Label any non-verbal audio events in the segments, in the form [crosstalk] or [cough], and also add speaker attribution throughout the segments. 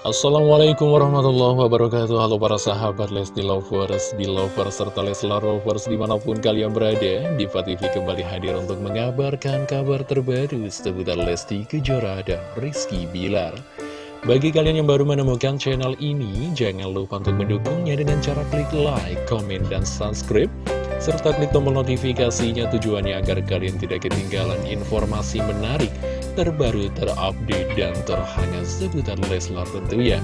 Speaker 1: Assalamualaikum warahmatullahi wabarakatuh. Halo para sahabat Lesti Lovers, Belovers, serta Leslar Lovers di mana pun kalian berada Diva TV kembali hadir untuk mengabarkan kabar terbaru seputar Lesti Kejora dan Rizky Bilar. Bagi kalian yang baru menemukan channel ini, jangan lupa untuk mendukungnya dengan cara klik like, comment, dan subscribe serta klik tombol notifikasinya tujuannya agar kalian tidak ketinggalan informasi menarik terbaru, terupdate, dan terhangat seputar Leslar tentunya.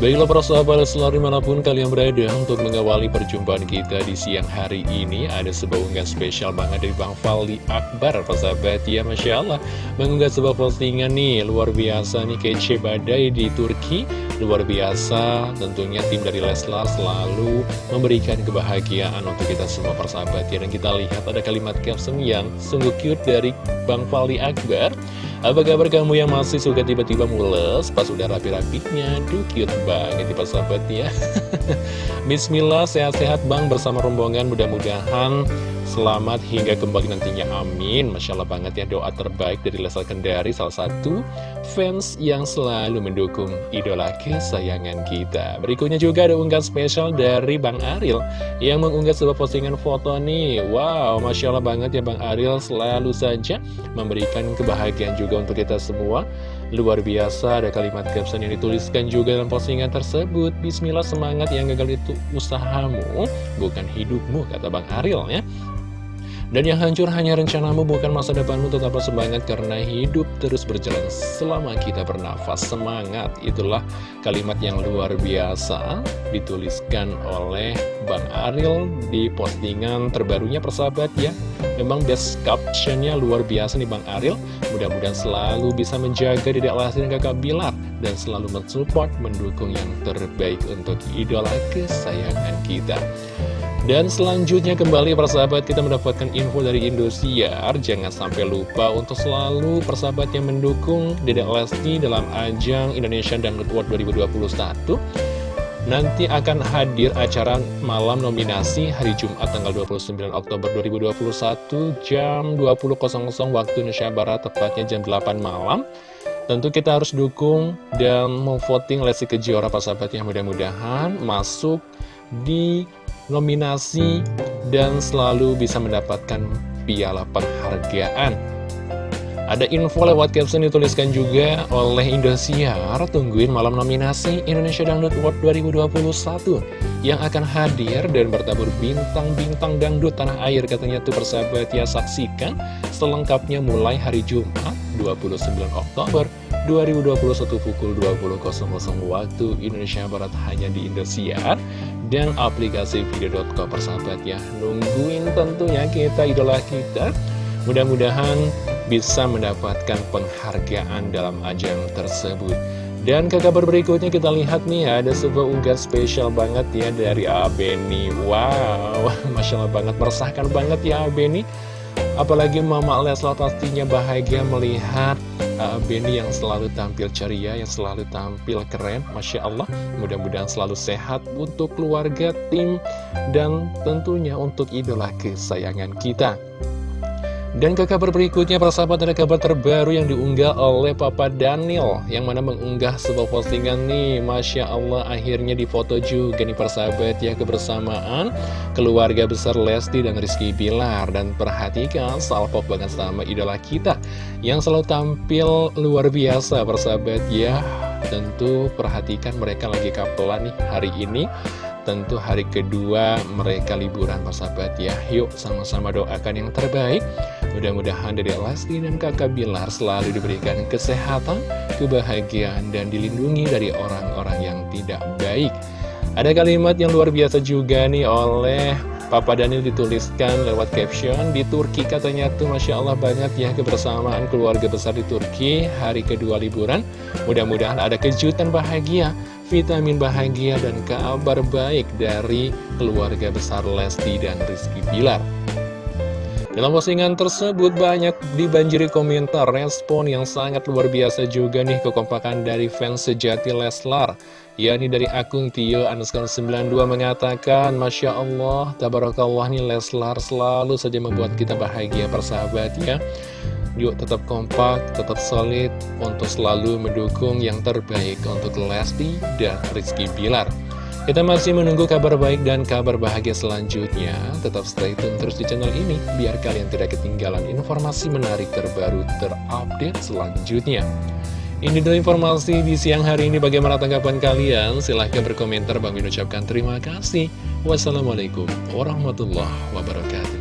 Speaker 1: Baiklah para sahabat Leslar di mana pun kalian berada untuk mengawali perjumpaan kita di siang hari ini Ada sebuah unggahan spesial banget dari Bang Fali Akbar sahabat. Ya Masya Allah Mengunggah sebuah postingan nih luar biasa nih kece badai di Turki. Luar biasa tentunya tim dari Leslar selalu memberikan kebahagiaan untuk kita semua persahabat ya Dan kita lihat ada kalimat caption yang sungguh cute dari Bang Fali Akbar apa kabar kamu yang masih suka tiba-tiba mules pas udah rapi-rapinya? Duh cute banget nih sahabat ya. [laughs] Bismillah, sehat-sehat bang bersama rombongan mudah-mudahan Selamat hingga kembali nantinya, amin. Masya Allah banget ya, doa terbaik dari Lesal Kendari Salah satu fans yang selalu mendukung idola kesayangan kita. Berikutnya juga ada unggahan spesial dari Bang Aril Yang mengunggah sebuah postingan foto nih. Wow, Masya Allah banget ya Bang Aril Selalu saja memberikan kebahagiaan juga untuk kita semua. Luar biasa ada kalimat caption yang dituliskan juga dalam postingan tersebut. Bismillah semangat yang gagal itu usahamu bukan hidupmu kata Bang Aril ya dan yang hancur hanya rencanamu bukan masa depanmu. Tetaplah semangat karena hidup terus berjalan selama kita bernafas. Semangat itulah kalimat yang luar biasa dituliskan oleh Bang Aril di postingan terbarunya persahabat ya. Memang best captionnya luar biasa nih Bang Aril. Mudah-mudahan selalu bisa menjaga Dedek Lesti dan Kakak Bilar dan selalu mensupport mendukung yang terbaik untuk idola kesayangan kita dan selanjutnya kembali persahabat kita mendapatkan info dari Indosiar. Jangan sampai lupa untuk selalu persahabat yang mendukung Dedek Lesti dalam ajang Indonesian Dangdut World 2021 Nanti akan hadir acara malam nominasi hari Jumat tanggal 29 Oktober 2021 jam 20.00 waktu Indonesia Barat tepatnya jam 8 malam. Tentu kita harus dukung dan memvoting Lesti Kejora persahabatnya mudah-mudahan masuk di nominasi, dan selalu bisa mendapatkan piala penghargaan. Ada info lewat caption dituliskan juga oleh Indosiar, tungguin malam nominasi Indonesia Dangdut World 2021 yang akan hadir dan bertabur bintang-bintang dangdut tanah air. Katanya tuh persahabat ya saksikan selengkapnya mulai hari Jumat 29 Oktober 2021 pukul 20.00 waktu Indonesia Barat hanya di Indosiar dan aplikasi video.com persahabat ya. Nungguin tentunya kita idola kita. Mudah-mudahan bisa mendapatkan penghargaan dalam ajang tersebut. Dan ke kabar berikutnya kita lihat nih ada sebuah unggahan spesial banget ya dari Abeni. Wow, [laughs] Masya Allah banget, meresahkan banget ya Abeni Apalagi Mama Leslar pastinya bahagia melihat uh, Benny yang selalu tampil ceria, yang selalu tampil keren, Masya Allah. Mudah-mudahan selalu sehat untuk keluarga, tim, dan tentunya untuk idola kesayangan kita. Dan ke kabar berikutnya, persahabat ada kabar terbaru yang diunggah oleh Papa Daniel Yang mana mengunggah sebuah postingan nih. Masya Allah akhirnya difoto juga nih persahabat ya kebersamaan Keluarga besar Lesti dan Rizky Bilar. Dan perhatikan salpok banget sama idola kita Yang selalu tampil luar biasa persahabat ya. Tentu perhatikan mereka lagi kapelan nih hari ini Tentu hari kedua mereka liburan persahabat ya. Yuk sama-sama doakan yang terbaik. Mudah-mudahan dari Lesti dan kakak Bilar selalu diberikan kesehatan, kebahagiaan, dan dilindungi dari orang-orang yang tidak baik. Ada kalimat yang luar biasa juga nih oleh Papa Daniel dituliskan lewat caption Di Turki katanya tuh Masya Allah banyak ya kebersamaan keluarga besar di Turki Hari kedua liburan. Mudah-mudahan ada kejutan bahagia vitamin bahagia dan kabar baik dari keluarga besar Lesti dan Rizky Bilar. Dalam postingan tersebut banyak dibanjiri komentar respon yang sangat luar biasa juga nih kekompakan dari fans sejati Leslar yakni dari akun Tio Anuskar 92 mengatakan Masya Allah, Tabarakallah nih Leslar selalu saja membuat kita bahagia persahabat ya Yuk tetap kompak, tetap solid untuk selalu mendukung yang terbaik untuk Lesti dan Rizky Bilar. Kita masih menunggu kabar baik dan kabar bahagia selanjutnya. Tetap stay tune terus di channel ini, biar kalian tidak ketinggalan informasi menarik terbaru terupdate selanjutnya. Ini dulu informasi di siang hari ini. Bagaimana tanggapan kalian? Silahkan berkomentar. Bang ucapkan terima kasih. Wassalamualaikum warahmatullahi wabarakatuh.